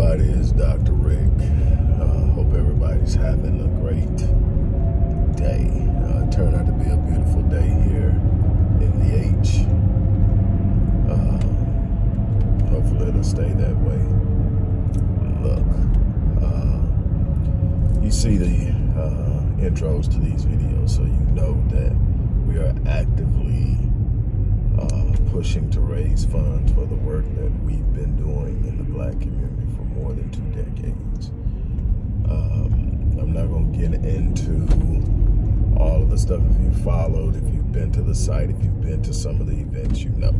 everybody, it's Dr. Rick. Uh, hope everybody's having a great day. Uh, turned out to be a beautiful day here in the H. Uh, hopefully it'll stay that way. Look, uh, you see the uh, intros to these videos, so you know that we are actively uh, pushing to raise funds for the work that we've been doing in the black community more than two decades. Um, I'm not going to get into all of the stuff. If you followed, if you've been to the site, if you've been to some of the events, you know.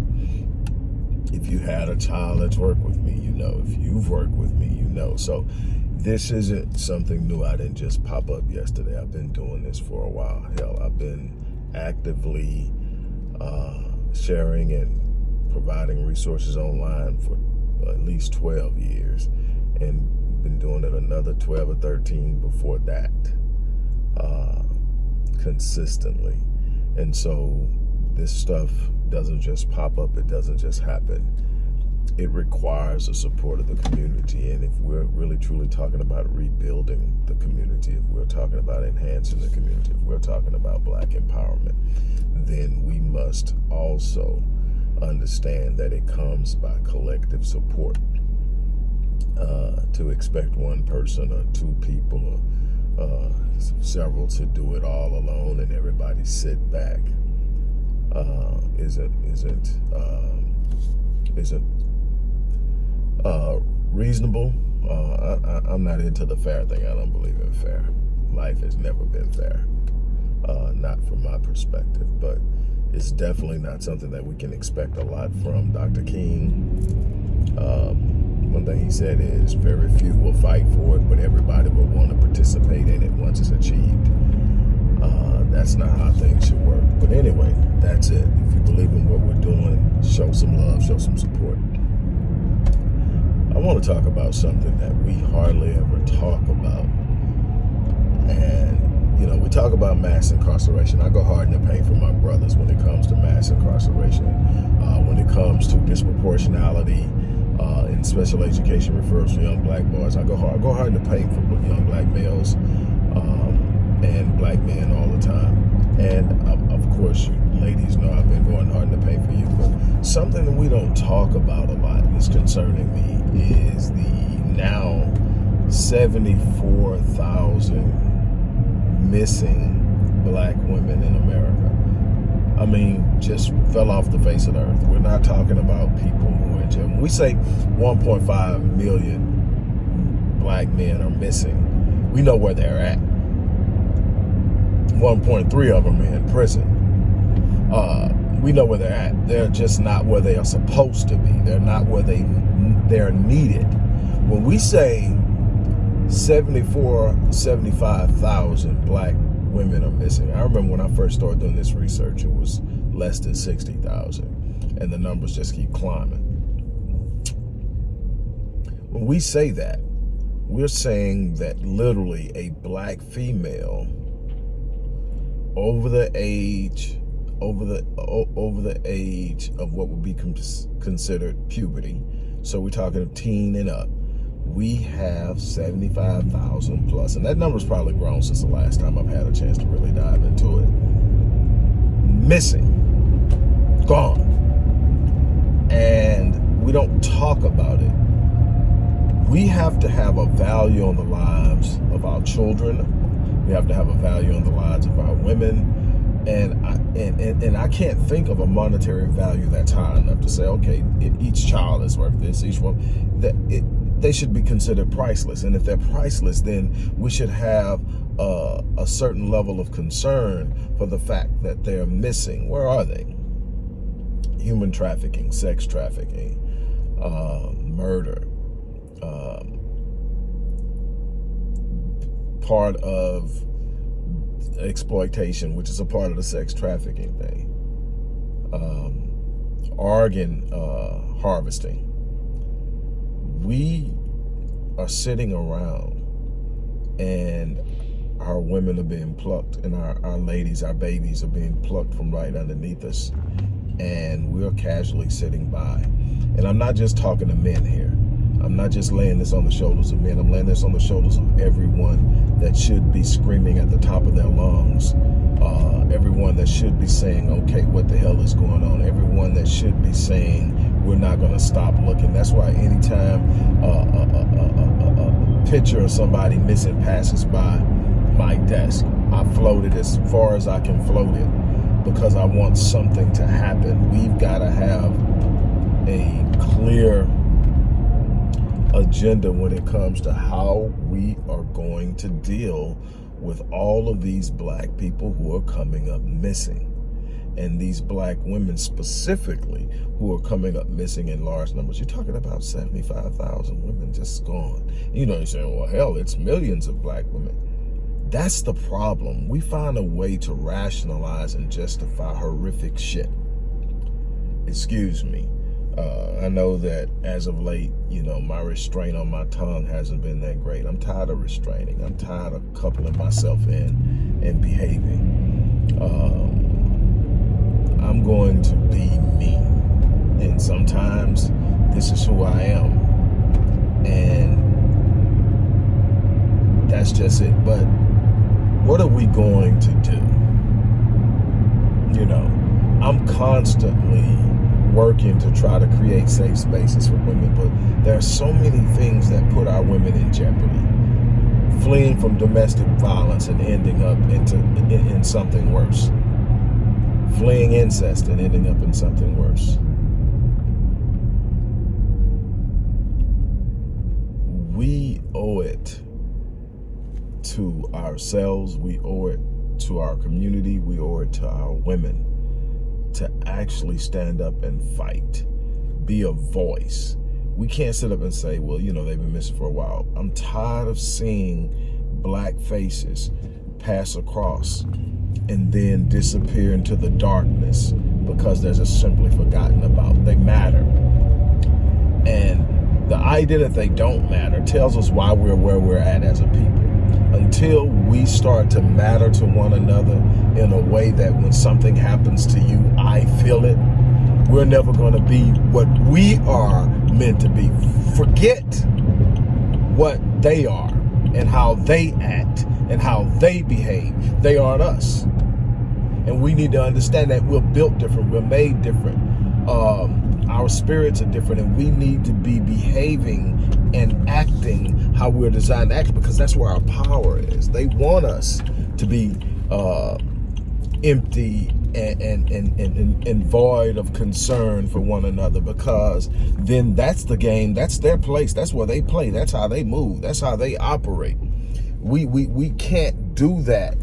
If you had a child that's worked with me, you know. If you've worked with me, you know. So this isn't something new. I didn't just pop up yesterday. I've been doing this for a while. Hell, I've been actively uh, sharing and providing resources online for at least 12 years and been doing it another 12 or 13 before that uh, consistently. And so this stuff doesn't just pop up, it doesn't just happen. It requires the support of the community. And if we're really truly talking about rebuilding the community, if we're talking about enhancing the community, if we're talking about black empowerment, then we must also understand that it comes by collective support. Uh, to expect one person or two people or uh, several to do it all alone and everybody sit back uh, isn't isn't um, isn't uh, reasonable. Uh, I, am not into the fair thing. I don't believe in fair. Life has never been fair, uh, not from my perspective, but it's definitely not something that we can expect a lot from Dr. King. Um, one thing he said is very few will fight for it, but everybody will want to participate in it once it's achieved. Uh, that's not how things should work. But anyway, that's it. If you believe in what we're doing, show some love, show some support. I want to talk about something that we hardly ever talk about. And you know, we talk about mass incarceration. I go hard in the paint for my brothers when it comes to mass incarceration. Uh, when it comes to disproportionality uh, in special education referrals for young black boys, I go hard. I go hard in the paint for young black males um, and black men all the time. And uh, of course, you ladies know I've been going hard in the paint for you. But something that we don't talk about a lot that's concerning me is the now 74,000 missing black women in America. I mean, just fell off the face of the earth. We're not talking about people who are in we say 1.5 million black men are missing, we know where they're at. 1.3 of them are in prison. Uh, we know where they're at. They're just not where they are supposed to be. They're not where they they're needed. When we say 74, 75,000 black women are missing. I remember when I first started doing this research, it was less than 60,000 and the numbers just keep climbing. When we say that, we're saying that literally a black female over the age over the over the age of what would be considered puberty. So we're talking of teen and up we have 75,000. And that number's probably grown since the last time I've had a chance to really dive into it. Missing. Gone. And we don't talk about it. We have to have a value on the lives of our children. We have to have a value on the lives of our women. And I, and, and, and I can't think of a monetary value that's high enough to say, okay, each child is worth this, each one. That it, they should be considered priceless. And if they're priceless, then we should have a certain level of concern for the fact that they're missing. Where are they? Human trafficking, sex trafficking, uh, murder, um, part of exploitation, which is a part of the sex trafficking thing. Um, organ uh, harvesting we are sitting around and our women are being plucked and our, our ladies, our babies are being plucked from right underneath us and we're casually sitting by. And I'm not just talking to men here. I'm not just laying this on the shoulders of men. I'm laying this on the shoulders of everyone that should be screaming at the top of their lungs. Uh, everyone that should be saying, okay, what the hell is going on? Everyone that should be saying, we're not going to stop looking. That's why anytime uh, a, a, a, a picture of somebody missing passes by my desk, I float it as far as I can float it because I want something to happen. We've got to have a clear agenda when it comes to how we are going to deal with all of these black people who are coming up missing and these black women specifically who are coming up missing in large numbers. You're talking about 75,000 women just gone. You know, you're saying, well, hell, it's millions of black women. That's the problem. We find a way to rationalize and justify horrific shit. Excuse me. Uh, I know that as of late, you know, my restraint on my tongue hasn't been that great. I'm tired of restraining. I'm tired of coupling myself in and behaving. Um, I'm going to be me. And sometimes this is who I am. And that's just it. But what are we going to do? You know, I'm constantly working to try to create safe spaces for women, but there are so many things that put our women in jeopardy. Fleeing from domestic violence and ending up into in, in something worse. Fleeing incest and ending up in something worse. We owe it to ourselves, we owe it to our community, we owe it to our women to actually stand up and fight, be a voice. We can't sit up and say, well, you know, they've been missing for a while. I'm tired of seeing black faces pass across and then disappear into the darkness because they're just simply forgotten about. They matter. And the idea that they don't matter tells us why we're where we're at as a people until we start to matter to one another in a way that when something happens to you, I feel it, we're never going to be what we are meant to be. Forget what they are and how they act and how they behave. They aren't us. And we need to understand that we're built different. We're made different. Um, our spirits are different and we need to be behaving and acting how we're designed to act because that's where our power is. They want us to be uh, empty and, and, and, and, and void of concern for one another because then that's the game. That's their place. That's where they play. That's how they move. That's how they operate. We, we, we can't do that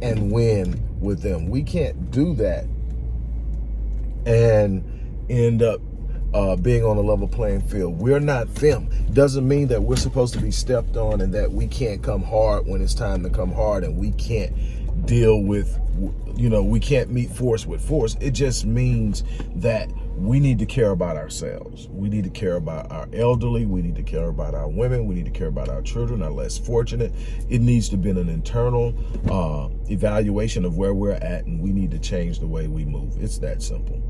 and win with them. We can't do that and end up uh, being on a level playing field. We're not them. Doesn't mean that we're supposed to be stepped on and that we can't come hard when it's time to come hard and we can't deal with, you know, we can't meet force with force. It just means that we need to care about ourselves. We need to care about our elderly. We need to care about our women. We need to care about our children, our less fortunate. It needs to be an internal uh, evaluation of where we're at and we need to change the way we move. It's that simple.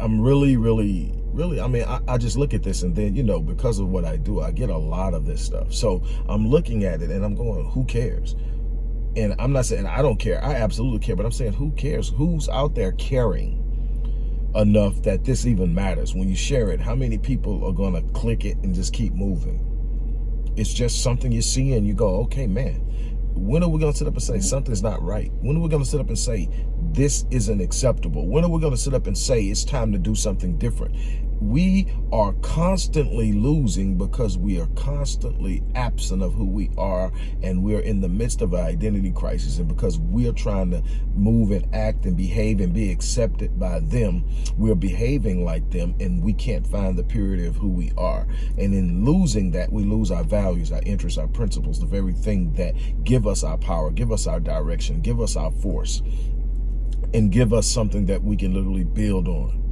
I'm really, really, really, I mean, I, I, just look at this and then, you know, because of what I do, I get a lot of this stuff. So I'm looking at it and I'm going, who cares? And I'm not saying I don't care. I absolutely care, but I'm saying who cares? Who's out there caring enough that this even matters? When you share it, how many people are going to click it and just keep moving? It's just something you see and you go, okay, man, when are we going to sit up and say something's not right? When are we going to sit up and say this isn't acceptable? When are we going to sit up and say it's time to do something different? We are constantly losing because we are constantly absent of who we are and we're in the midst of an identity crisis. And because we're trying to move and act and behave and be accepted by them we're behaving like them and we can't find the purity of who we are. And in losing that we lose our values our interests our principles the very thing that give us our power give us our direction give us our force and give us something that we can literally build on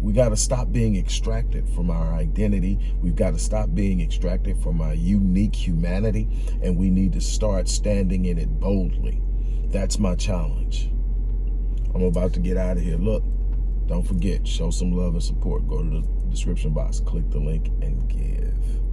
we got to stop being extracted from our identity. We've got to stop being extracted from our unique humanity. And we need to start standing in it boldly. That's my challenge. I'm about to get out of here. Look, don't forget, show some love and support. Go to the description box. Click the link and give.